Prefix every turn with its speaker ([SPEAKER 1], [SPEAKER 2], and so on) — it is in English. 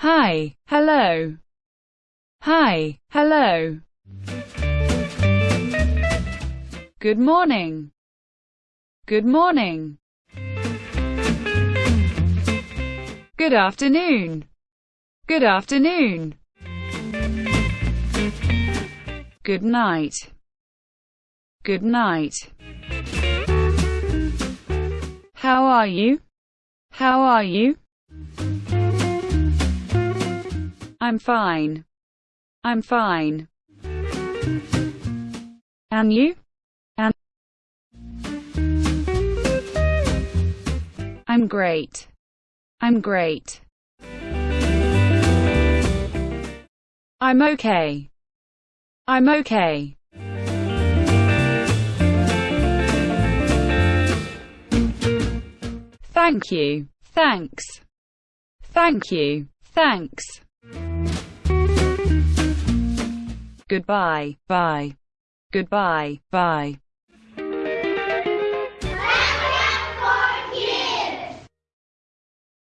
[SPEAKER 1] Hi, hello. Hi, hello. Good morning. Good morning. Good afternoon. Good afternoon. Good night. Good night. How are you? How are you? I'm fine. I'm fine. And you? And I'm great. I'm great. I'm okay. I'm okay. Thank you. Thanks. Thank you. Thanks. Goodbye. Bye. Goodbye. Bye.